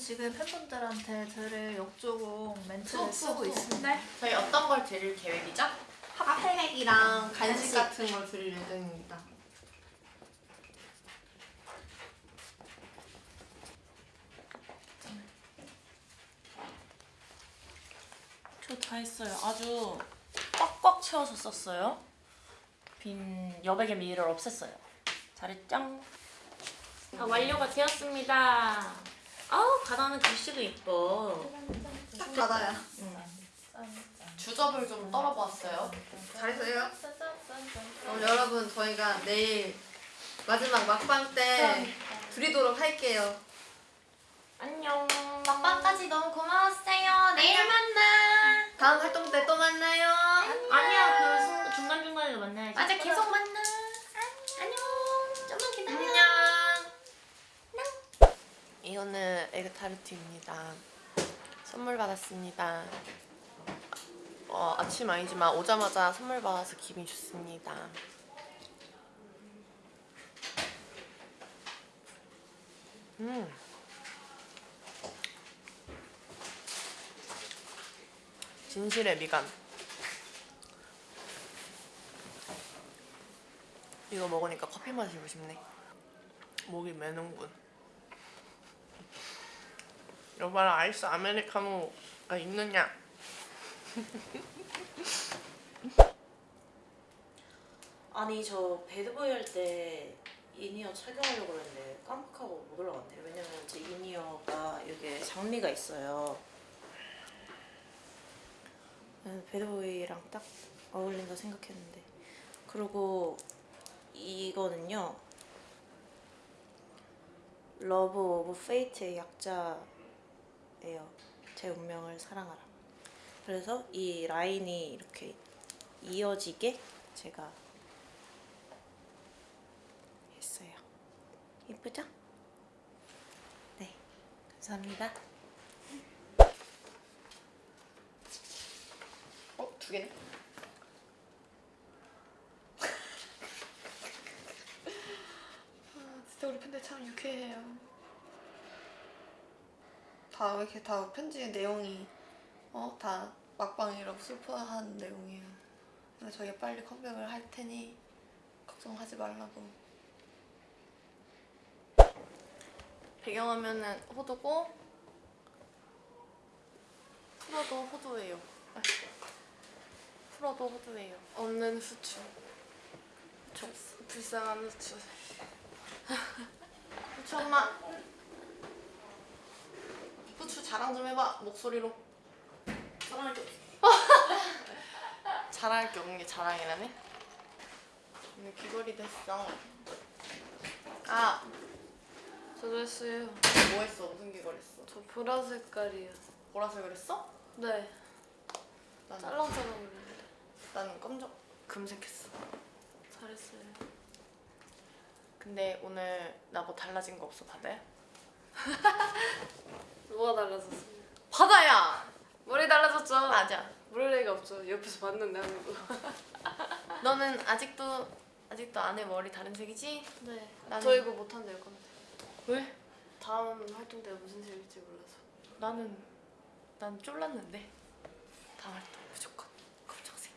지금 팬분들한테 들을 역조공 멘트를 쏙, 쓰고. 있습니다. 네. 저희 어떤 걸 드릴 계획이죠? 핫팩이랑 간식 간식. 같은 걸 드릴 예정입니다. 저 다 했어요. 아주 꽉꽉 채워서 썼어요. 빈 여백의 미를 없앴어요. 잘했죠? 다 완료가 되었습니다. 아우 가다는 글씨도 이뻐. 딱 받아야. 주접을 좀 떨어보았어요. 잘했어요. 그럼 여러분 저희가 내일 마지막 막방 때 드리도록 할게요. 안녕. 막방까지 너무 고마웠어요. 내일 만나. 다음 활동 때 또 만나요. 아니 이거는 에그타르트입니다. 선물 받았습니다. 어, 아침 아니지만 오자마자 선물 받아서 기분이 좋습니다. 음. 진실의 미간. 이거 먹으니까 커피 마시고 싶네. 목이 메는군. 여봐라 아이스 아메리카노가 있느냐? 아니 저 Bad Boy 할때 in-ear 착용하려고 했는데 깜빡하고 못 올라갔네요. 왜냐면 제 in-ear가 여기에 장미가 있어요. 네, Bad Boy랑 딱 어울린다 생각했는데 그리고 이거는요 love of fate의 약자 예요. 제 운명을 사랑하라. 그래서 이 라인이 이렇게 이어지게 제가 했어요. 이쁘죠? 네, 감사합니다. 어? 두 개네? 아, 진짜 우리 팬들 참 유쾌해요. 다 이렇게 다 편지 내용이 어? 다 막방이라고 슬퍼한 내용이에요. 그래서 저희가 빨리 컴백을 할 테니 걱정하지 말라고. 배경화면은 호두고 풀어도 호두예요. 아, 풀어도 호두예요. 없는 후추. 저 불쌍한 후추. 후추 엄마. 후추 자랑 좀 해봐 목소리로. 자랑할 게 없어. 자랑할 게 없는 게 자랑이라네. 오늘 귀걸이 됐어. 아, 저도 했어요. 뭐 했어? 무슨 귀걸이 했어? 저 보라 색깔이요. 보라색을 했어? 네. 나는 짤랑짤랑 그렸는데. 나는 검정 금색했어. 잘했어요. 근데 오늘 나 뭐 달라진 거 없어 바다야? 뭐가 달라졌어요? 바다야! 머리 달라졌죠? 맞아. 모를 리가 없죠. 옆에서 봤는데 하는 거. 너는 아직도 아직도 안에 머리 다른 색이지? 네. 나는- 저 이거 못 한대요, 건데. 왜? 다음 활동 때 무슨 색일지 몰라서. 나는 난 쫄랐는데. 다음 활동 무조건 검정색.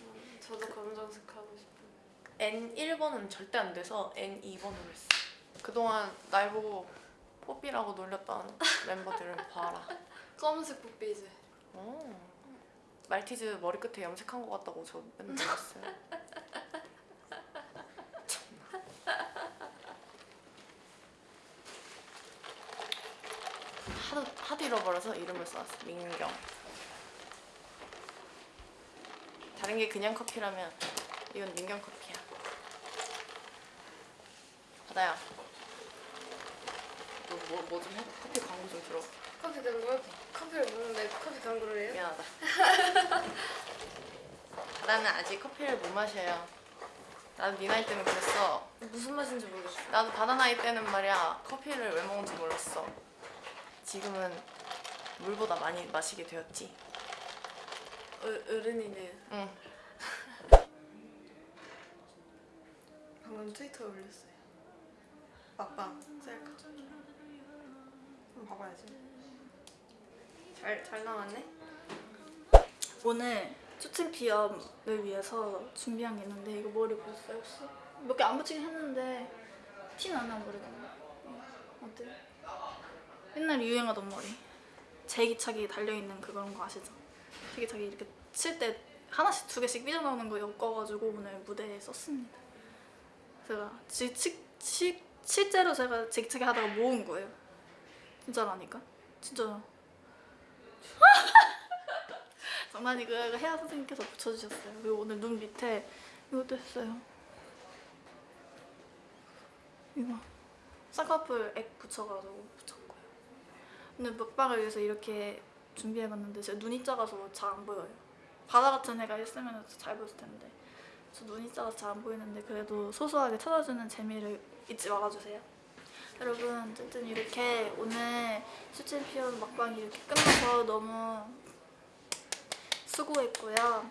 음, 저도 검정색 하고 싶어요. N1번은 절대 안 돼서 N2번으로 했어. 그동안 날 보고 뽀삐라고 놀렸던 멤버들을 봐라. 검은색 뽀삐 이제. 어. 말티즈 머리끝에 염색한 것 같다고 저 맨날 놀렸어요. 하도 하도 잃어버려서 이름을 써놨어. 민경. 다른 게 그냥 커피라면 이건 민경 커피야. 바다야. 너뭐뭐 좀 해? 커피 광고 좀 들어. 커피 광고? 커피를 먹는데 커피 광고를 해요? 미안하다. 나는 아직 커피를 못 마셔요. 나도 네 나이 때는 그랬어. 무슨 맛인지 모르겠어. 나도 바다 나이 때는 말이야 커피를 왜 먹는지 몰랐어. 지금은 물보다 많이 마시게 되었지. 어, 어른이네요. 응. 방금 트위터에 올렸어요. 막방 셀카. 그럼 봐봐야지. 잘, 잘 나왔네? 오늘 수침피염을 위해서 준비한 게 있는데 이거 머리 보셨어요 혹시? 몇 개 안 붙이긴 했는데 티는 안 나는 머리가 어때요? 옛날에 유행하던 머리 제기차기 달려있는 그런 거 아시죠? 제기차기 이렇게 칠 때 하나씩 두 개씩 삐져나오는 거 엮어가지고 오늘 무대에 썼습니다 제가 지, 치, 치, 실제로 제가 제기차기 하다가 모은 거예요 진짜라니까 진짜 장난이고 이거 혜아 선생님께서 붙여주셨어요. 그리고 오늘 눈 밑에 이것도 했어요. 이거 쌍꺼풀 액 붙여가지고 붙였고요. 오늘 먹방을 위해서 이렇게 준비해봤는데 제 눈이 작아서 잘 안 보여요. 바다 같은 애가 있으면 잘 보였을 텐데 저 눈이 작아서 잘 안 보이는데 그래도 소소하게 찾아주는 재미를 잊지 말아주세요. 여러분 어쨌든 이렇게 오늘 피어는 먹방이 이렇게 끝나서 너무 수고했고요.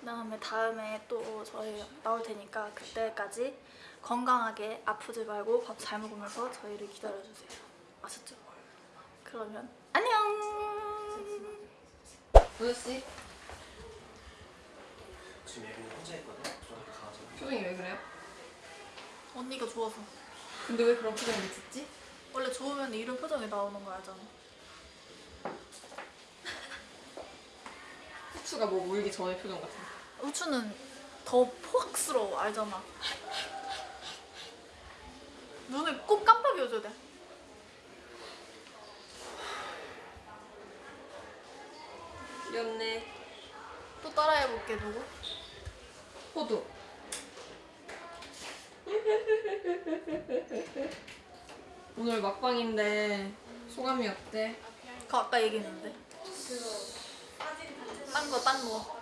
그다음에 다음에 또 저희 나올 테니까 그때까지 건강하게 아프지 말고 밥 잘 먹으면서 저희를 기다려주세요. 아셨죠? 그러면 안녕. 도저씨 지금 예빈이 혼자 있거든? 표정이 왜 그래요? 언니가 좋아서. 근데 왜 그런 표정을 짓지? 원래 좋으면 이런 표정이 나오는 거 알잖아. 후추가 뭐 물기 전에 표정 같은. 우추는 더 포악스러워 알잖아. 눈을 꼭 깜빡여줘야 돼. 귀엽네. 또 따라해볼게 누구? 호두. 오늘 막방인데 소감이 어때? 그거 아까 얘기했는데. 딴 거, 딴 거.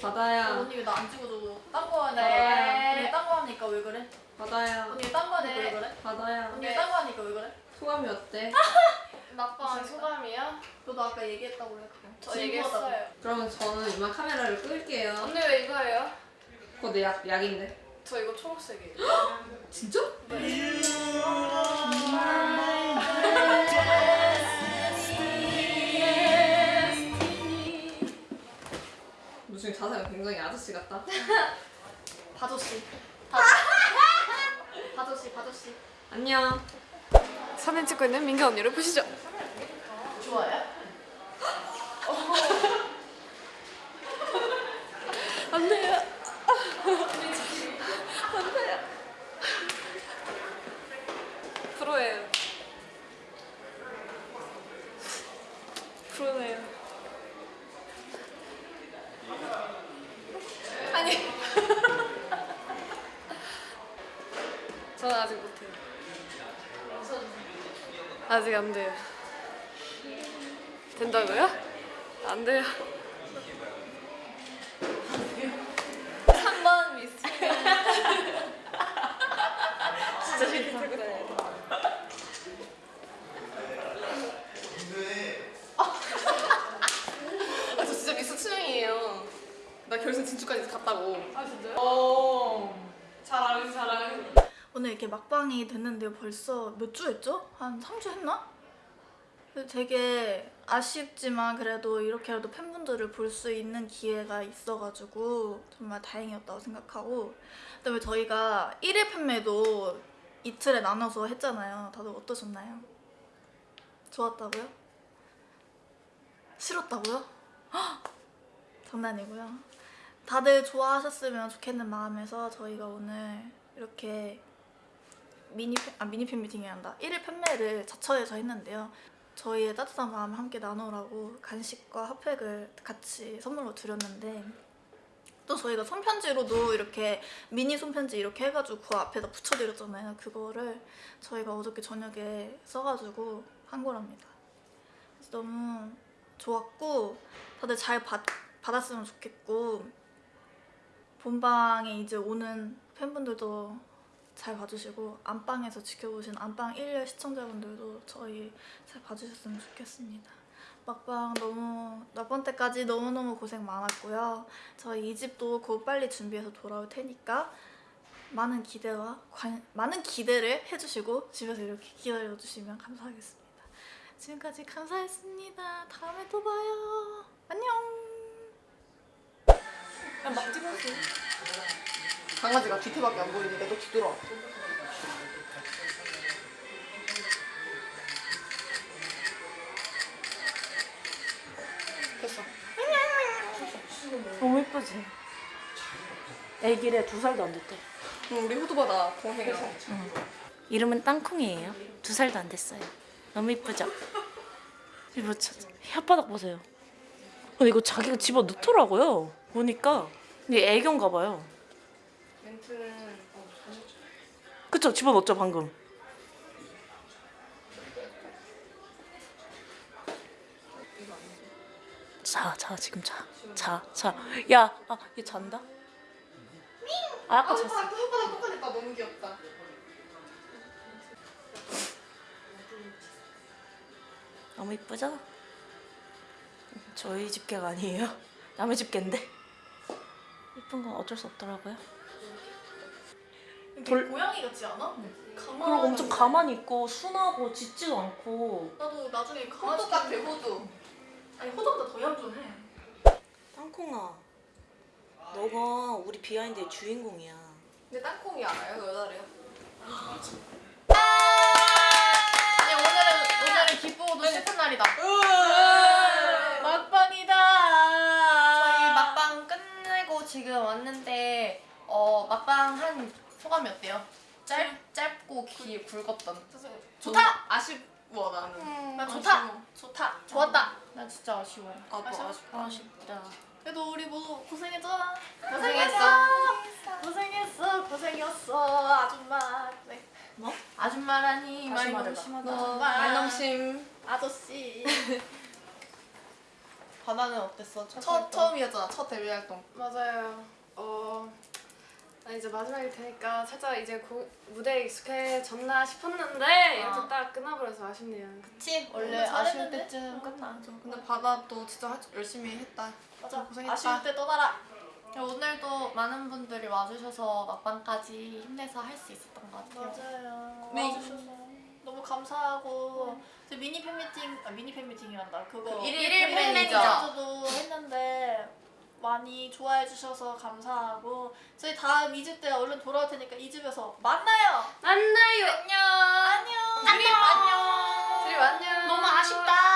바다야, 언니 왜 나 안 찍어줘? 딴거 하니까. 네. 언니 딴거 하니까 왜 그래? 바다야, 언니 딴거 하니까 왜 그래? 바다야. 언니 딴거 하니까 왜 그래? 소감이 어때? 막방 소감이요? 너도 아까 얘기했다고 해 그거. 저 얘기했어요. 그러면 저는 이만 카메라를 끌게요. 언니 왜 이거 예요? 그거 내 약, 약인데. 저 이거 초록색이에요. 진짜? 무슨 자세가 굉장히 아저씨 같다. 바조씨. 바조씨, 바조씨. 안녕. 사진 찍고 있는 민규 언니를 보시죠. 좋아요? 안 돼요. 안 돼요. 프로예요. 프로네요. 아니. 저는 아직 못해요. 아직 안 돼요. 된다고요? 안 돼요. 3번 미스. 진짜 싫다. 들고 다녀야 돼. 아, 저 진짜 미스 추영이에요. 나 결승 진출까지 갔다고. 아 진짜요? 어. 잘 알지, 잘 알지. 오늘 이렇게 막방이 됐는데요. 벌써 몇 주 했죠? 한 3주 했나? 되게 아쉽지만 그래도 이렇게라도 팬분들을 볼 수 있는 기회가 있어가지고 정말 다행이었다고 생각하고 그다음에 저희가 1일 판매도 이틀에 나눠서 했잖아요. 다들 어떠셨나요? 좋았다고요? 싫었다고요? 헉! 장난이고요. 다들 좋아하셨으면 좋겠는 마음에서 저희가 오늘 이렇게 미니 팬, 아 미니 팬미팅이 한다. 1일 판매를 자처해서 했는데요. 저희의 따뜻한 마음 함께 나누라고 간식과 핫팩을 같이 선물로 드렸는데 또 저희가 손편지로도 이렇게 미니 손편지 이렇게 해가지고 그 앞에다 붙여드렸잖아요. 그거를 저희가 어저께 저녁에 써가지고 한 거랍니다. 그래서 너무 좋았고 다들 잘 받, 받았으면 좋겠고 본방에 이제 오는 팬분들도 잘 봐주시고 안방에서 지켜보신 안방 1열 시청자분들도 저희 잘 봐주셨으면 좋겠습니다. 막방 너무 몇번 때까지 너무너무 고생 많았고요. 저희 2집도 곧 빨리 준비해서 돌아올 테니까 많은 기대와 관, 많은 기대를 해주시고 집에서 이렇게 기다려주시면 감사하겠습니다. 지금까지 감사했습니다. 다음에 또 봐요. 안녕. 막 찍었어. 강아지가 뒤태밖에 안 보이는데 너 뒤돌아. 됐어. 너무 예쁘지? 애기래 두 살도 안 됐대. 그럼 우리 후드보다 동생이라. 이름은 땅콩이에요. 두 살도 안 됐어요. 너무 이쁘죠? 이거 저, 혓바닥 보세요. 이거 자기가 집어 넣더라고요. 보니까 이게 애견가 봐요. 멘트는 그쵸? 집어 넣었죠 방금. 자, 자 지금 자, 자, 자. 야, 아, 얘 잔다? 아, 아까 잤어. 혓바닥 혓바닥 똑같았다. 너무 귀엽다. 너무 이쁘죠? 저희 집 개가 아니에요. 남의 집 개인데. 이쁜 건 어쩔 수 없더라고요. 돌 고양이 같지 않아? 그리고 엄청 가만히 있고 순하고 짖지도 않고. 나도 나중에 호두 강아지 같아 호두. 아니 호두보다 더 얌전해. 땅콩아, 너가 우리 비하인드의 주인공이야. 근데 땅콩이 알아요? 그 여자래요? 아니 오늘은 오늘은 기쁘고도 슬픈 날이다. 막방이다. 저희 막방 끝내고 지금 왔는데 어 막방 한 소감이 어때요? 짧 짧고 길 굵었던. 좋다. 아쉽워 나는. 나 좋다. 좋다. 좋았다. 나 진짜 아쉬워. 아또 아쉬워? 아쉽다. 아쉽다. 그래도 우리 모두 고생했잖아. 고생했어. 고생했어. 고생했어. 아줌마. 네. 뭐? 아줌마라니 다시 말이 너무 말해봐. 심하다. 너 말넘심. 아저씨. 바다는 어땠어? 첫, 첫 활동? 처음이었잖아. 첫 데뷔 활동. 맞아요. 어, 나 이제 마지막일 테니까 살짝 이제 고, 무대에 익숙해졌나 싶었는데 이렇게 아. 딱 끝나버려서 아쉽네요. 그치? 원래 아쉬울 때쯤 끝나죠. 근데 바다도 진짜 할- 열심히 했다. 맞아. 고생했다. 아쉬울 때 떠나라. 오늘도 많은 분들이 와주셔서 막방까지 힘내서 할 수 있었던 것 같아요. 맞아요. 네. 와주셔서 너무 감사하고 이제 미니 팬미팅 아 미니 팬미팅이란다. 그거 그 일일. 팬매니저도 했는데 많이 좋아해 주셔서 감사하고 저희 다음 2주 때 얼른 돌아올 테니까 2주에서 만나요. 만나요. 안녕. 안녕. 안녕. 드림 안녕. 너무 아쉽다.